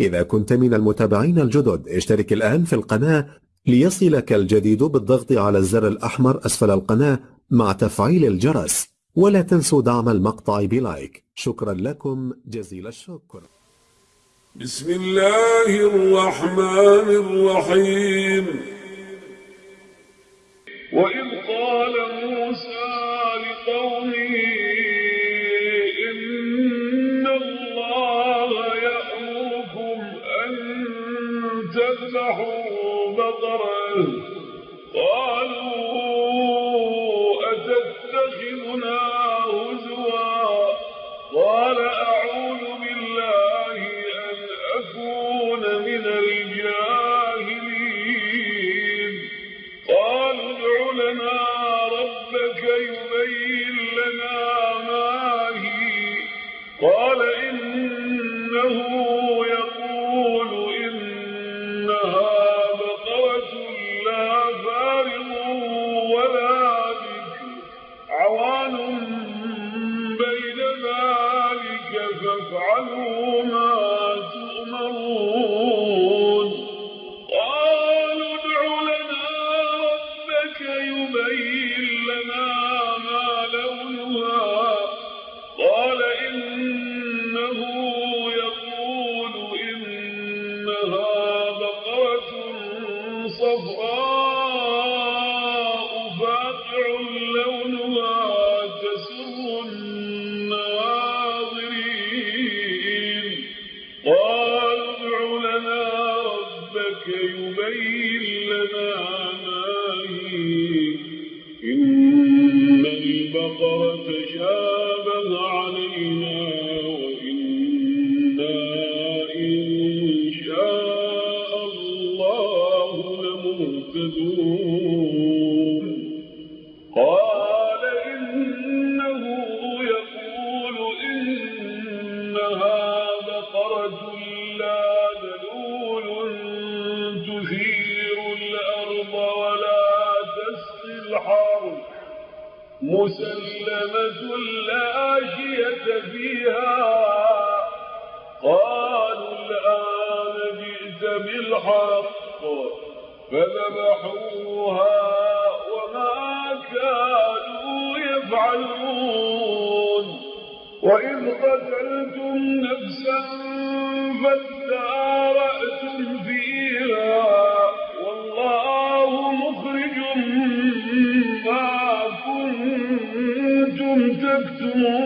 إذا كنت من المتابعين الجدد اشترك الآن في القناة ليصلك الجديد بالضغط على الزر الأحمر أسفل القناة مع تفعيل الجرس ولا تنسوا دعم المقطع بلايك. شكرا لكم جزيل الشكر. بسم الله الرحمن الرحيم. وإذ قال موسى لقومه تذبحوا بقرة قالوا أتتخذنا هزوا؟ قال أعوذ بالله أن أكون من الجاهلين. قالوا ادع لنا ربك يبين لنا ما هي. قال إنه فافعلوا ما تؤمرون. قالوا ادع لنا ربك يبين لنا ما قال إنه يقول إنها بقرة صفراء فاقع مسلمة لا شية فيها. قالوا الآن جئت بالحق. فذبحوها وما كانوا يفعلون. وإذ قتلتم نفسا فادارأتم فيها والله مخرج ما كنتم تكتمون.